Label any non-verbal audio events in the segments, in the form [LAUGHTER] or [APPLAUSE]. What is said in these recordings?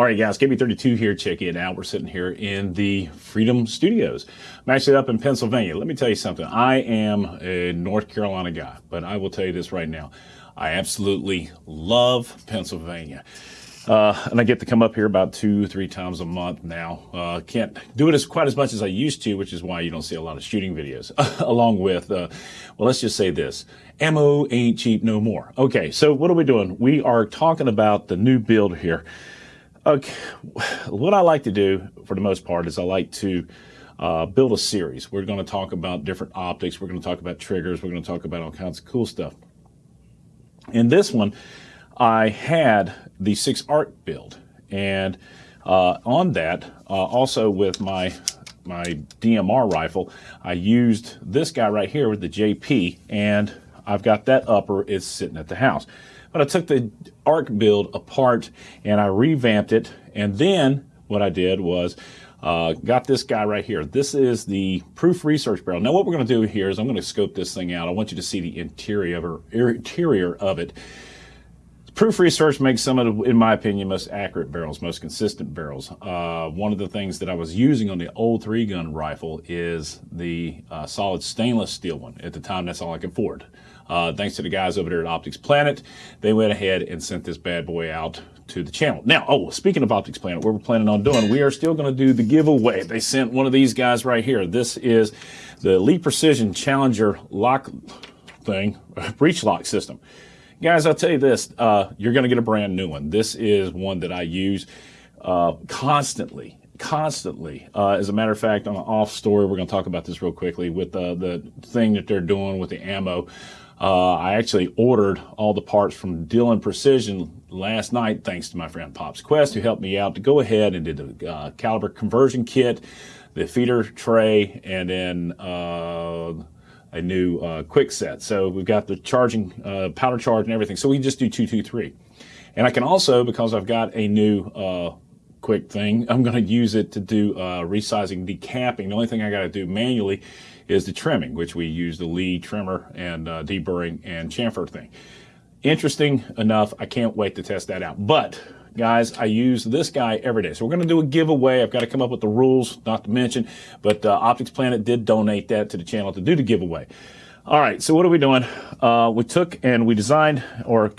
All right, guys, KB32 here. Check it out. We're sitting here in the Freedom Studios. I'm actually up in Pennsylvania. Let me tell you something. I am a North Carolina guy, but I will tell you this right now. I absolutely love Pennsylvania. Uh, and I get to come up here about two, three times a month now. Uh, can't do it as quite as much as I used to, which is why you don't see a lot of shooting videos. [LAUGHS] Along with, uh, well, let's just say this: ammo ain't cheap no more. Okay, so what are we doing? We are talking about the new build here. Okay, what I like to do for the most part is I like to uh, build a series. We're going to talk about different optics. We're going to talk about triggers. We're going to talk about all kinds of cool stuff. In this one, I had the six arc build, and uh, on that, uh, also with my my DMR rifle, I used this guy right here with the JP, and I've got that upper is sitting at the house. But I took the arc build apart and I revamped it. And then what I did was uh, got this guy right here. This is the Proof Research Barrel. Now what we're going to do here is I'm going to scope this thing out. I want you to see the interior, interior of it. Proof Research makes some of the, in my opinion, most accurate barrels, most consistent barrels. Uh, one of the things that I was using on the old three gun rifle is the uh, solid stainless steel one. At the time, that's all I could afford. Uh, thanks to the guys over there at Optics Planet, they went ahead and sent this bad boy out to the channel. Now, oh, speaking of Optics Planet, what we're planning on doing, we are still going to do the giveaway. They sent one of these guys right here. This is the Lee Precision Challenger lock thing, [LAUGHS] breech lock system. Guys, I'll tell you this, uh, you're going to get a brand new one. This is one that I use uh, constantly constantly. Uh, as a matter of fact, on an off story, we're going to talk about this real quickly with uh, the thing that they're doing with the ammo. Uh, I actually ordered all the parts from Dillon Precision last night, thanks to my friend Pops Quest, who helped me out to go ahead and did the uh, caliber conversion kit, the feeder tray, and then uh, a new uh, quick set. So we've got the charging, uh, powder charge and everything. So we just do 223. And I can also, because I've got a new uh, quick thing, I'm going to use it to do resizing, decapping. The only thing I got to do manually is the trimming, which we use the Lee trimmer and uh, deburring and chamfer thing. Interesting enough, I can't wait to test that out. But guys, I use this guy every day. So we're going to do a giveaway. I've got to come up with the rules, not to mention, but uh, Optics Planet did donate that to the channel to do the giveaway. All right, so what are we doing? Uh, we took and we designed, or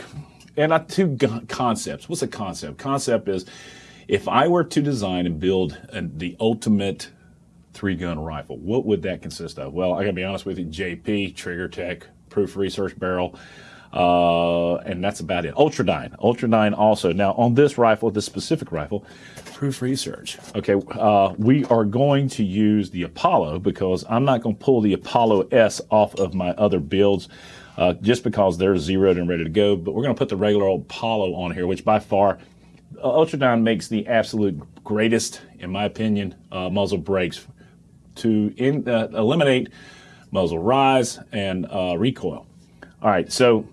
and not two concepts. What's a concept? Concept is if I were to design and build the ultimate three gun rifle. What would that consist of? Well, I gotta be honest with you, JP, Trigger Tech, Proof Research Barrel, uh, and that's about it. Ultradyne, Ultradyne also. Now on this rifle, this specific rifle, Proof Research. Okay, uh, we are going to use the Apollo because I'm not going to pull the Apollo S off of my other builds. Uh, just because they're zeroed and ready to go, but we're going to put the regular old Apollo on here, which by far uh, Ultradyne makes the absolute greatest, in my opinion, uh, muzzle brakes to in, uh, eliminate muzzle rise and uh, recoil. All right, so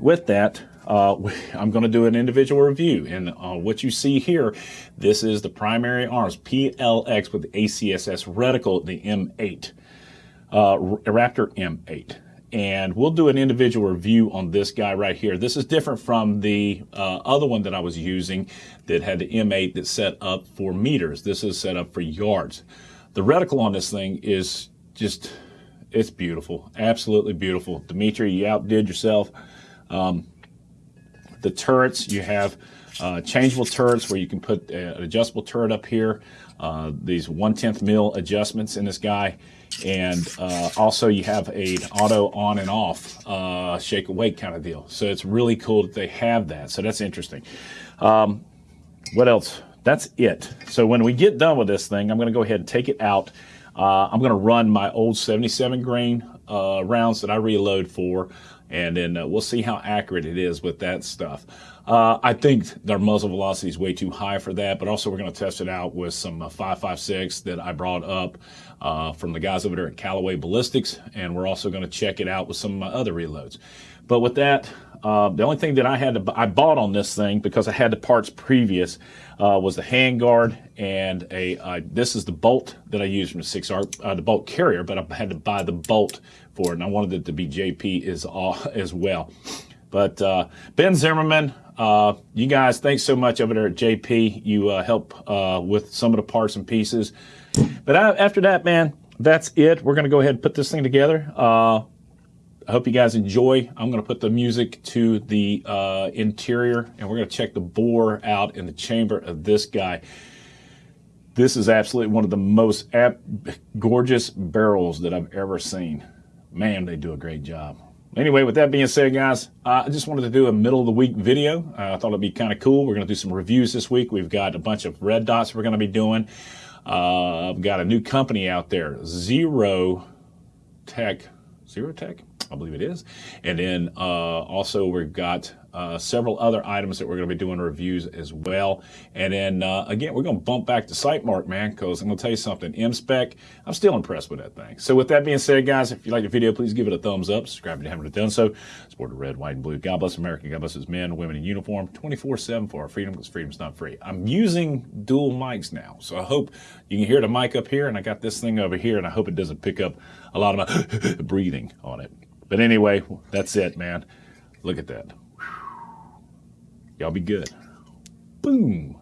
with that, uh, [LAUGHS] I'm going to do an individual review. And uh, what you see here, this is the primary arms, PLX with the ACSS reticle, the M8, uh, Raptor M8. And we'll do an individual review on this guy right here. This is different from the uh, other one that I was using that had the M8 that's set up for meters. This is set up for yards. The reticle on this thing is just, it's beautiful. Absolutely beautiful. Dimitri, you outdid yourself. Um, the turrets, you have uh, changeable turrets where you can put an adjustable turret up here. Uh, these one-tenth mil adjustments in this guy. And uh, also you have a auto on and off uh, shake awake kind of deal. So it's really cool that they have that. So that's interesting. Um, what else? that's it. So when we get done with this thing, I'm going to go ahead and take it out. Uh, I'm going to run my old 77 grain uh, rounds that I reload for, and then uh, we'll see how accurate it is with that stuff. Uh, I think their muzzle velocity is way too high for that, but also we're going to test it out with some 5.56 uh, that I brought up uh, from the guys over there at Callaway Ballistics, and we're also going to check it out with some of my other reloads. But with that, uh, the only thing that I had to I bought on this thing because I had the parts previous uh, was the handguard and a this is the bolt that I used from the six R uh, the bolt carrier, but I had to buy the bolt and I wanted it to be JP as as well. But uh, Ben Zimmerman, Uh, you guys, thanks so much over there at JP. You uh, help uh, with some of the parts and pieces. But I, after that, man, that's it. We're going to go ahead and put this thing together. Uh, I hope you guys enjoy. I'm going to put the music to the uh, interior, and we're going to check the bore out in the chamber of this guy. This is absolutely one of the most gorgeous barrels that I've ever seen. Man, they do a great job. Anyway, with that being said, guys, uh, I just wanted to do a middle of the week video. Uh, I thought it'd be kind of cool. We're going to do some reviews this week. We've got a bunch of red dots we're going to be doing. Uh, I've got a new company out there, Zero Tech. Zero Tech? I believe it is. And then uh, also we've got uh, several other items that we're going to be doing reviews as well. And then uh, again, we're going to bump back to Sightmark, man, because I'm going to tell you something. M-Spec, I'm still impressed with that thing. So with that being said, guys, if you like the video, please give it a thumbs up. Subscribe if you haven't done so. Support the red, white, and blue. God bless America. God bless men, women in uniform, 24-7 for our freedom, because freedom's not free. I'm using dual mics now, so I hope you can hear the mic up here, and I got this thing over here, and I hope it doesn't pick up a lot of my [LAUGHS] breathing on it. But anyway, that's it, man. Look at that. Y'all be good. Boom.